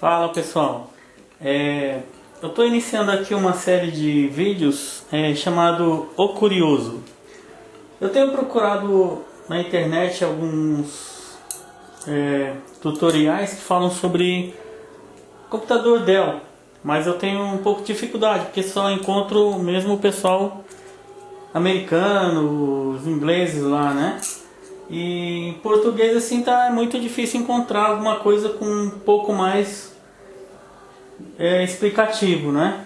Fala pessoal, é, eu estou iniciando aqui uma série de vídeos é, chamado O Curioso. Eu tenho procurado na internet alguns é, tutoriais que falam sobre computador Dell, mas eu tenho um pouco de dificuldade porque só encontro mesmo o pessoal americano, os ingleses lá, né? E em português assim tá muito difícil encontrar alguma coisa com um pouco mais é, explicativo, né?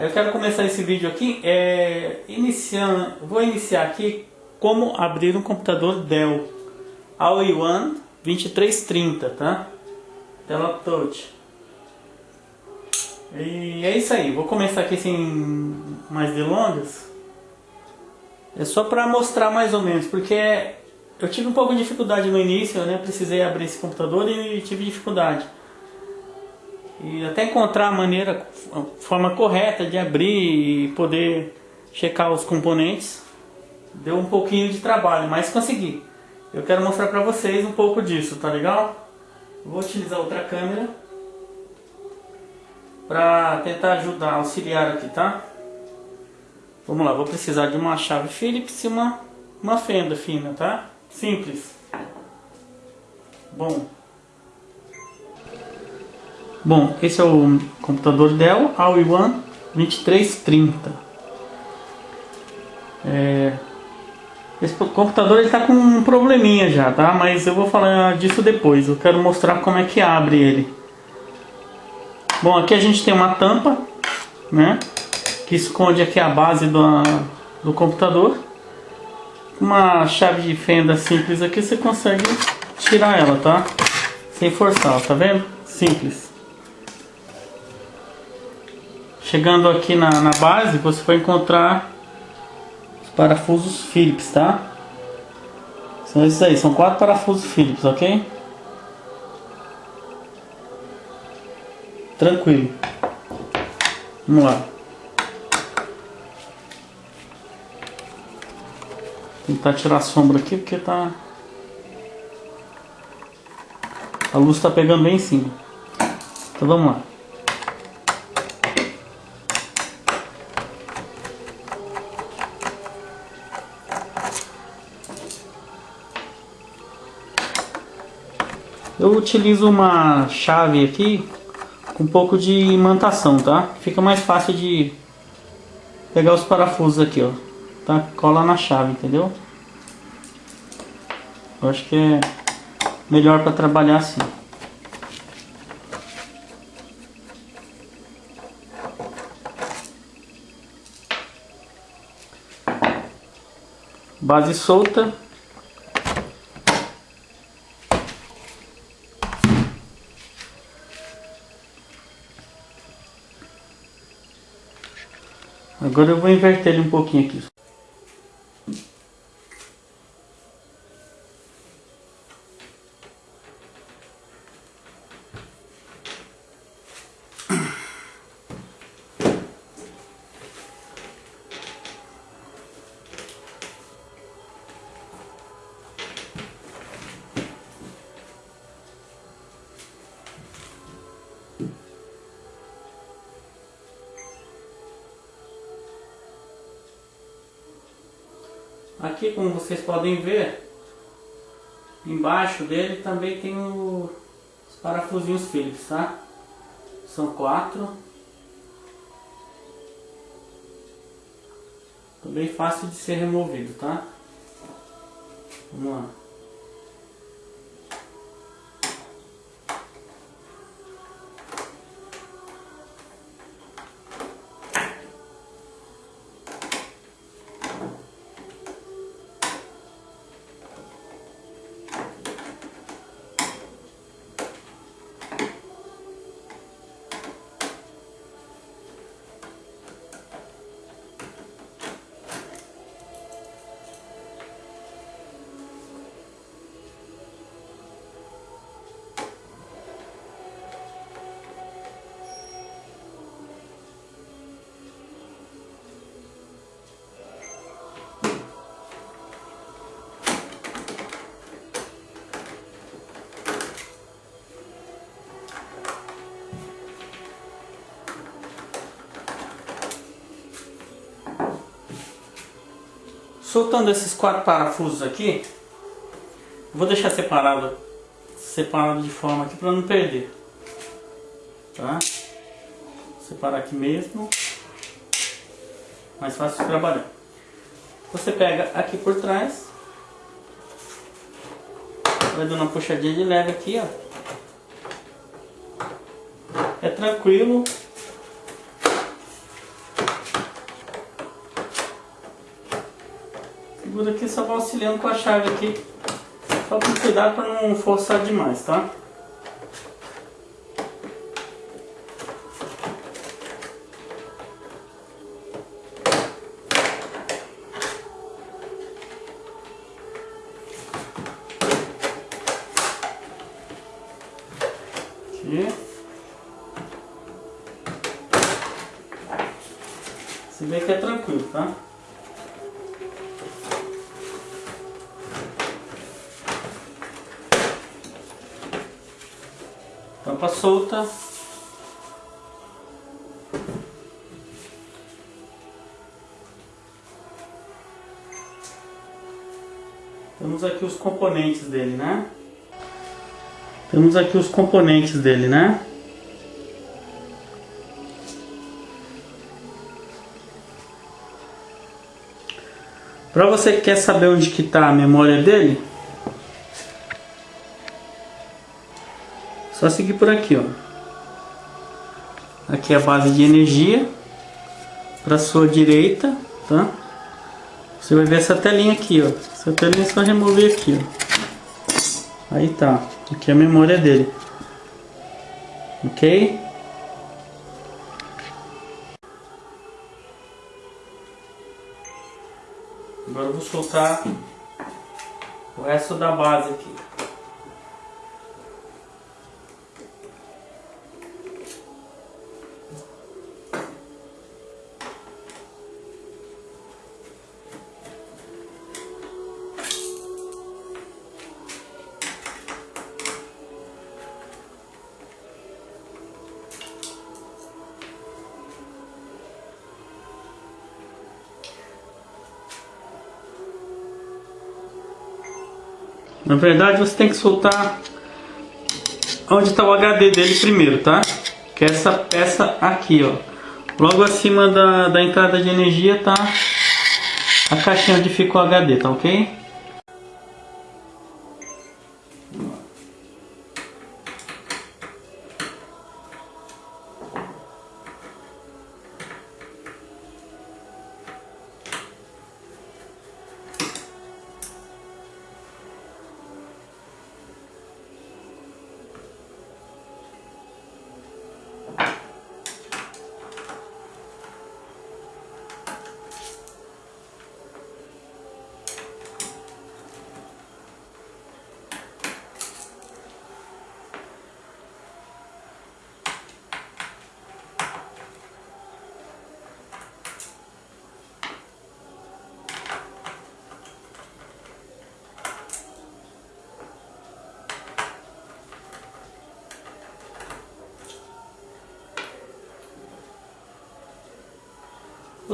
Eu quero começar esse vídeo aqui, é, iniciando, vou iniciar aqui como abrir um computador Dell All-in-One 2330, tá? Tela touch. E é isso aí, vou começar aqui sem mais delongas. É só para mostrar mais ou menos, porque eu tive um pouco de dificuldade no início, né? Precisei abrir esse computador e tive dificuldade. E até encontrar a maneira, a forma correta de abrir e poder checar os componentes, deu um pouquinho de trabalho, mas consegui. Eu quero mostrar para vocês um pouco disso, tá legal? Vou utilizar outra câmera para tentar ajudar, auxiliar aqui, tá? Vamos lá, vou precisar de uma chave Phillips e uma, uma fenda fina, tá? Simples. Bom. Bom, esse é o computador Dell All-in-One 2330. É, esse computador está com um probleminha já, tá? Mas eu vou falar disso depois. Eu quero mostrar como é que abre ele. Bom, aqui a gente tem uma tampa, né? que esconde aqui a base do, do computador. Uma chave de fenda simples aqui você consegue tirar ela, tá? Sem forçar, tá vendo? Simples. Chegando aqui na, na base, você vai encontrar os parafusos Phillips, tá? São esses aí, são quatro parafusos Phillips, ok? Tranquilo. Vamos lá. Tentar tirar a sombra aqui porque tá... A luz tá pegando bem em cima. Então vamos lá. Eu utilizo uma chave aqui com um pouco de imantação, tá? Fica mais fácil de pegar os parafusos aqui, ó tá? Cola na chave, entendeu? Eu acho que é melhor para trabalhar assim. Base solta. Agora eu vou inverter ele um pouquinho aqui. Aqui, como vocês podem ver, embaixo dele também tem o, os parafusinhos Phillips, tá? São quatro. Também fácil de ser removido, tá? Vamos lá. Soltando esses quatro parafusos aqui, vou deixar separado, separado de forma aqui para não perder, tá? Separar aqui mesmo, mais fácil de trabalhar. Você pega aqui por trás, vai dando uma puxadinha de leve aqui, ó. É tranquilo, segura aqui só vai auxiliando com a chave aqui. Só com cuidado para não forçar demais, tá? Você vê que é tranquilo, tá? Tampa solta. Temos aqui os componentes dele, né? Temos aqui os componentes dele, né? Para você que quer saber onde que está a memória dele, Só seguir por aqui, ó. Aqui é a base de energia. Para sua direita, tá? Você vai ver essa telinha aqui, ó. Essa telinha é só remover aqui, ó. Aí tá. Aqui é a memória dele. Ok? Agora eu vou soltar o resto da base aqui. Na verdade você tem que soltar onde está o HD dele primeiro, tá? Que é essa peça aqui, ó. Logo acima da, da entrada de energia tá a caixinha onde fica o HD, tá ok?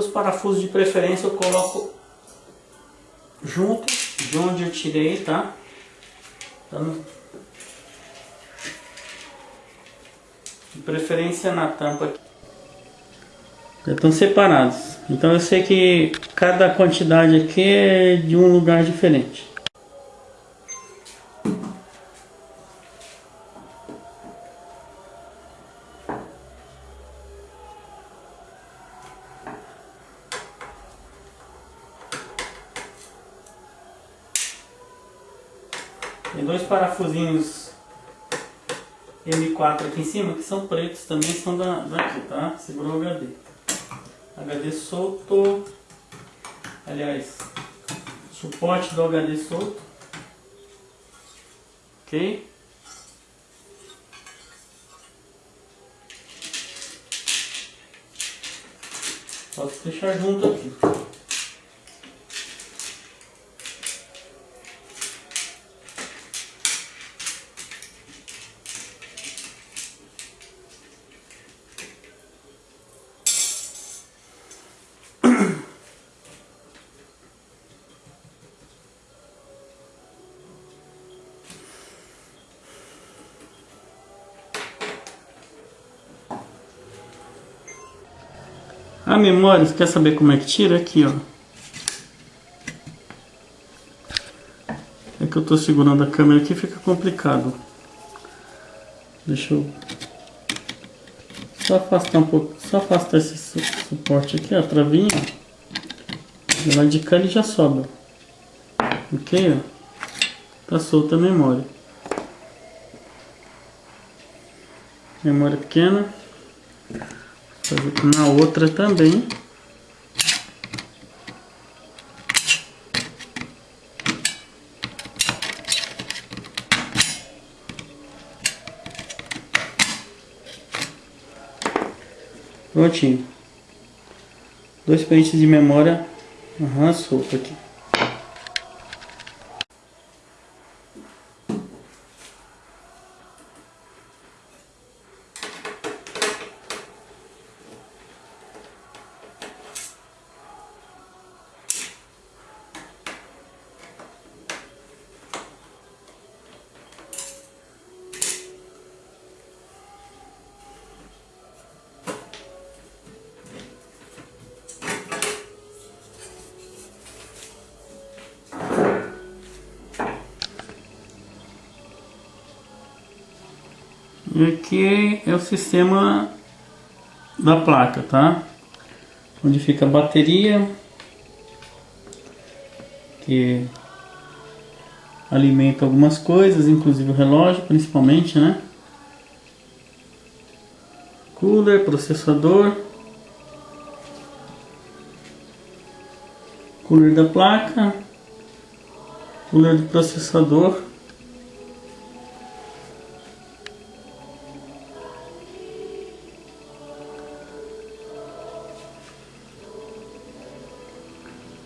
Os parafusos de preferência eu coloco junto de onde eu tirei, tá? Dando de preferência na tampa aqui. Já estão separados. Então eu sei que cada quantidade aqui é de um lugar diferente. Tem dois parafusinhos M4 aqui em cima que são pretos também, são da, daqui, tá? Segurou o HD. HD solto. Aliás, suporte do HD solto. Ok? Posso deixar junto aqui. A memória, você quer saber como é que tira? Aqui, ó. É que eu tô segurando a câmera aqui, fica complicado. Deixa eu só afastar um pouco, só afastar esse suporte aqui, ó, a travinha. Ela de cá ele já sobe. Ok, ó. Tá solta a memória. Memória pequena. Na outra também. Prontinho. Dois pentes de memória. Aham, solto aqui. E aqui é o sistema da placa, tá? Onde fica a bateria, que alimenta algumas coisas, inclusive o relógio, principalmente, né? Cooler, processador, cooler da placa, cooler do processador.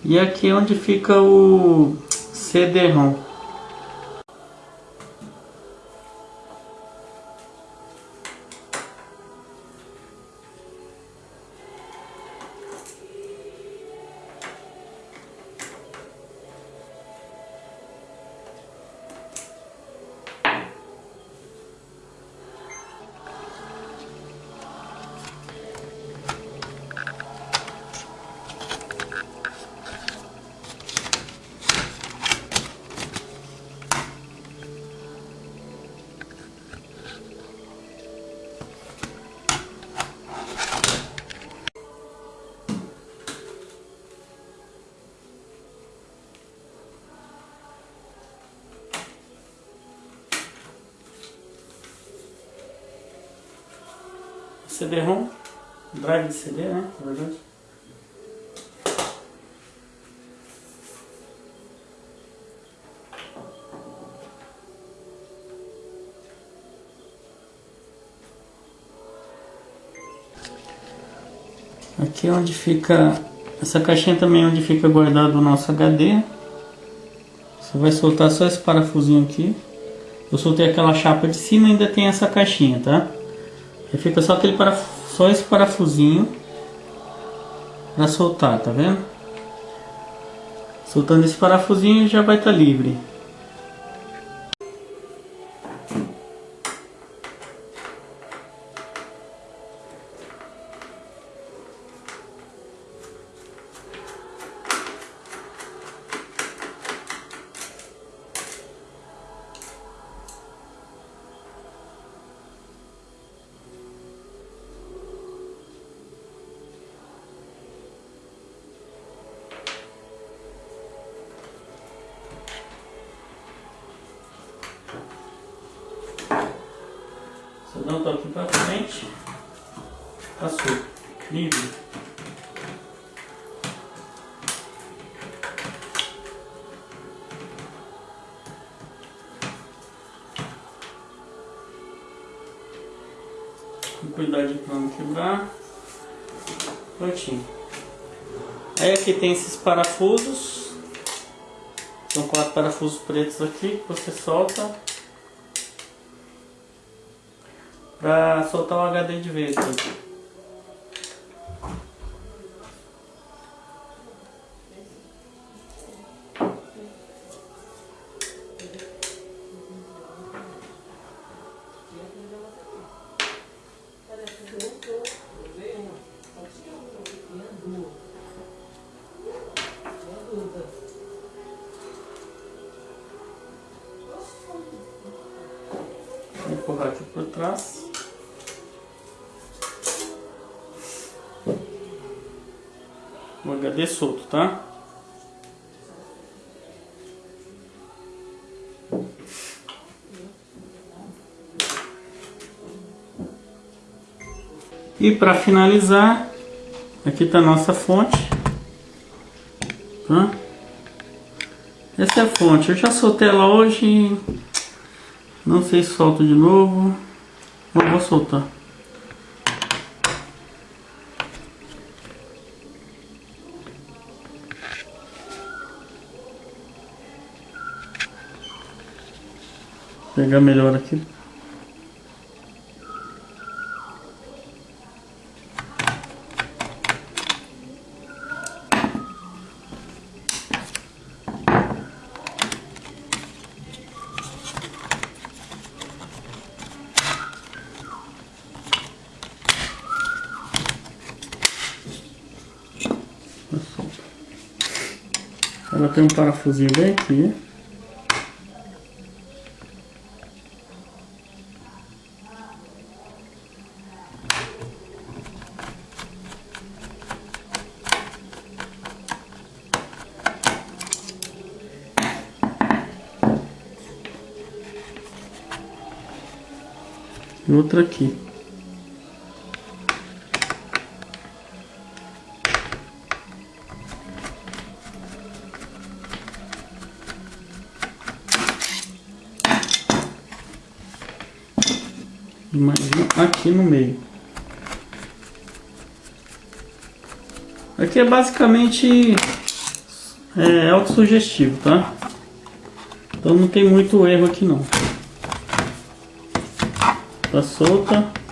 E aqui é onde fica o CD-ROM. CD-ROM, drive de CD, né, na verdade. Aqui é onde fica, essa caixinha também é onde fica guardado o nosso HD. Você vai soltar só esse parafusinho aqui. Eu soltei aquela chapa de cima ainda tem essa caixinha, tá? E fica só aquele só esse parafusinho para soltar, tá vendo? Soltando esse parafusinho já vai estar tá livre. Um toque para frente. Passou. Livre. Cuidado para não quebrar. Prontinho. Aí aqui tem esses parafusos. São quatro parafusos pretos aqui que você solta pra soltar o HD de vez né? aqui. empurrar aqui por trás. HD solto, tá? E para finalizar, aqui está a nossa fonte. Tá? Essa é a fonte. Eu já soltei ela hoje. Não sei se solto de novo. Não vou soltar. Pegar melhor aqui. Ela tem um parafusinho bem aqui. Outra aqui. um aqui no meio. Aqui é basicamente é, autossugestivo, tá? Então não tem muito erro aqui não. Tá solta.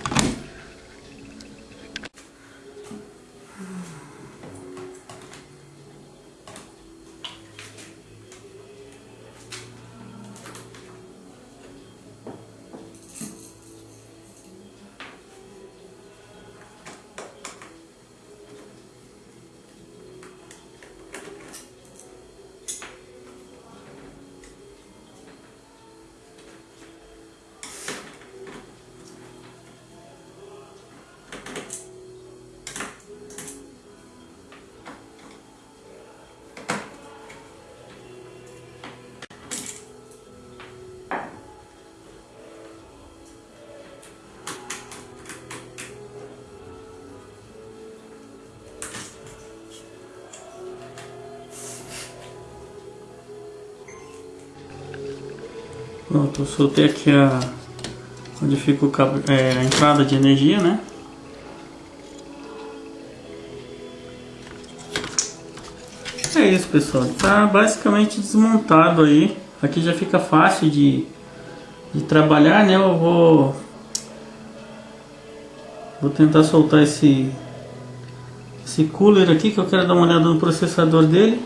Pronto, eu soltei aqui a onde fica cabo, é, a entrada de energia, né? É isso pessoal, tá basicamente desmontado aí. Aqui já fica fácil de, de trabalhar, né? Eu vou vou tentar soltar esse esse cooler aqui que eu quero dar uma olhada no processador dele.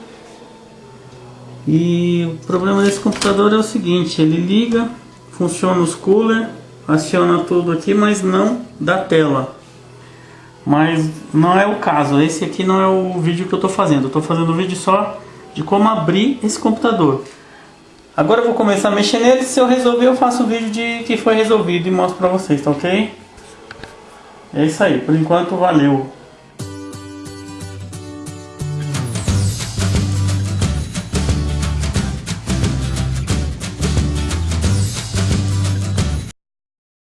E o problema desse computador é o seguinte, ele liga, funciona os cooler, aciona tudo aqui, mas não da tela. Mas não é o caso, esse aqui não é o vídeo que eu estou fazendo, eu estou fazendo um vídeo só de como abrir esse computador. Agora eu vou começar a mexer nele, se eu resolver eu faço o vídeo de que foi resolvido e mostro pra vocês, tá ok? É isso aí, por enquanto valeu.